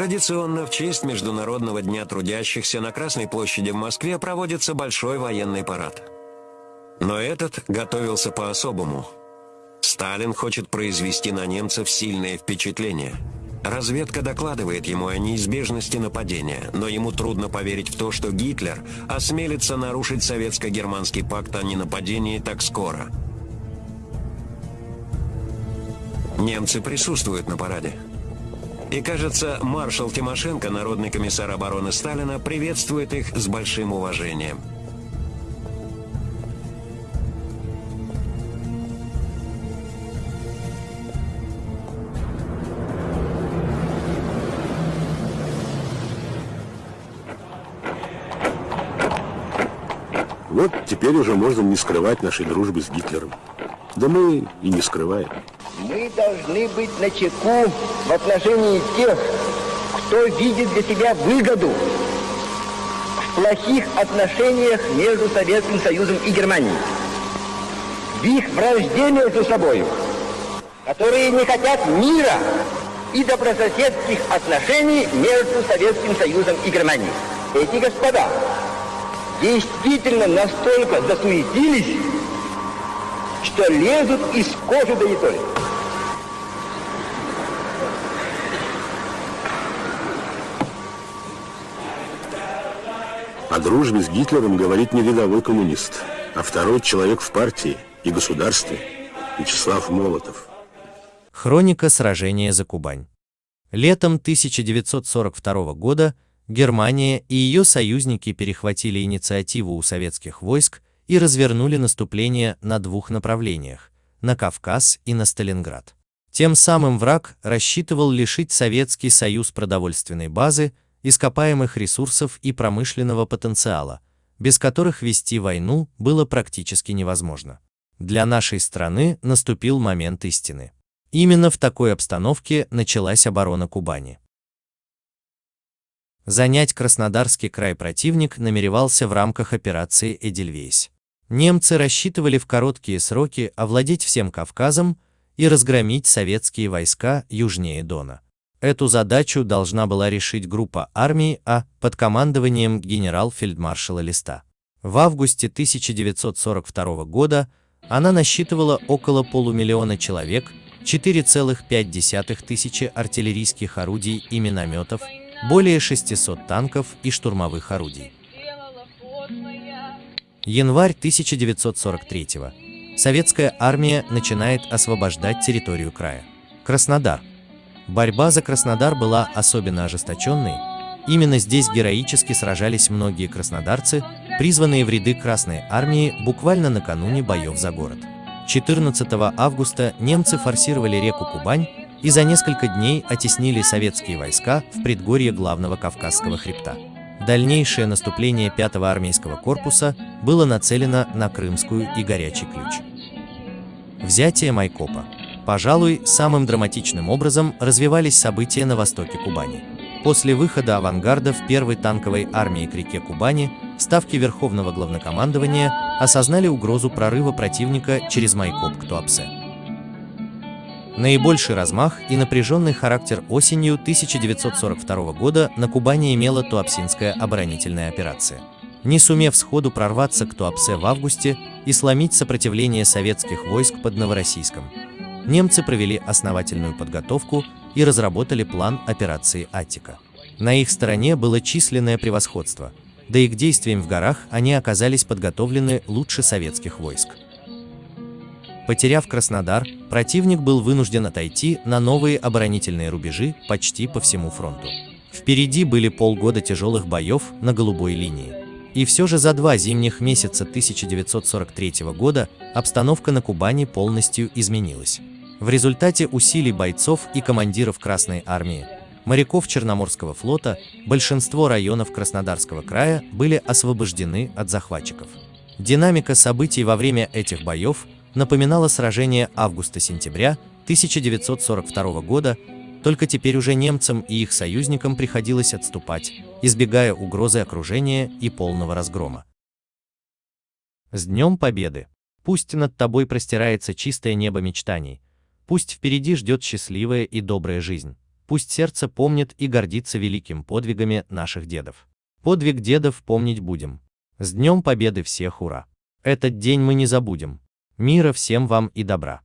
Традиционно в честь Международного дня трудящихся на Красной площади в Москве проводится большой военный парад. Но этот готовился по-особому. Сталин хочет произвести на немцев сильное впечатление. Разведка докладывает ему о неизбежности нападения, но ему трудно поверить в то, что Гитлер осмелится нарушить советско-германский пакт о ненападении так скоро. Немцы присутствуют на параде. И кажется, маршал Тимошенко, народный комиссар обороны Сталина, приветствует их с большим уважением. Вот теперь уже можно не скрывать нашей дружбы с Гитлером. Да мы и не скрываем. Мы должны быть на чеку в отношении тех, кто видит для себя выгоду в плохих отношениях между Советским Союзом и Германией. В их вражде между собой, которые не хотят мира и добрососедских отношений между Советским Союзом и Германией. Эти господа действительно настолько засуетились, что лезут из кожи до ятоли. О дружбе с Гитлером говорит не рядовой коммунист, а второй человек в партии и государстве Вячеслав Молотов. Хроника сражения за Кубань. Летом 1942 года Германия и ее союзники перехватили инициативу у советских войск и развернули наступление на двух направлениях – на Кавказ и на Сталинград. Тем самым враг рассчитывал лишить Советский Союз продовольственной базы, ископаемых ресурсов и промышленного потенциала, без которых вести войну было практически невозможно. Для нашей страны наступил момент истины. Именно в такой обстановке началась оборона Кубани. Занять Краснодарский край противник намеревался в рамках операции «Эдельвейс». Немцы рассчитывали в короткие сроки овладеть всем Кавказом и разгромить советские войска южнее Дона. Эту задачу должна была решить группа армии А под командованием генерал-фельдмаршала Листа. В августе 1942 года она насчитывала около полумиллиона человек, 4,5 тысячи артиллерийских орудий и минометов, более 600 танков и штурмовых орудий. Январь 1943 -го. Советская армия начинает освобождать территорию края. Краснодар. Борьба за Краснодар была особенно ожесточенной. Именно здесь героически сражались многие краснодарцы, призванные в ряды Красной армии буквально накануне боев за город. 14 августа немцы форсировали реку Кубань и за несколько дней оттеснили советские войска в предгорье главного Кавказского хребта. Дальнейшее наступление 5-го армейского корпуса было нацелено на Крымскую и Горячий ключ. Взятие Майкопа. Пожалуй, самым драматичным образом развивались события на востоке Кубани. После выхода авангардов первой танковой армии к реке Кубани, ставки Верховного главнокомандования осознали угрозу прорыва противника через Майкоп к Туапсе. Наибольший размах и напряженный характер осенью 1942 года на Кубани имела Туапсинская оборонительная операция. Не сумев сходу прорваться к Туапсе в августе и сломить сопротивление советских войск под Новороссийском, немцы провели основательную подготовку и разработали план операции «Аттика». На их стороне было численное превосходство, да и к действиям в горах они оказались подготовлены лучше советских войск. Потеряв Краснодар, противник был вынужден отойти на новые оборонительные рубежи почти по всему фронту. Впереди были полгода тяжелых боев на голубой линии. И все же за два зимних месяца 1943 года обстановка на Кубани полностью изменилась. В результате усилий бойцов и командиров Красной Армии, моряков Черноморского флота, большинство районов Краснодарского края были освобождены от захватчиков. Динамика событий во время этих боев напоминало сражение августа-сентября 1942 года, только теперь уже немцам и их союзникам приходилось отступать, избегая угрозы окружения и полного разгрома. С Днем Победы! Пусть над тобой простирается чистое небо мечтаний, пусть впереди ждет счастливая и добрая жизнь, Пусть сердце помнит и гордится великим подвигами наших дедов. Подвиг дедов помнить будем. С Днем Победы всех ура! Этот день мы не забудем. Мира всем вам и добра!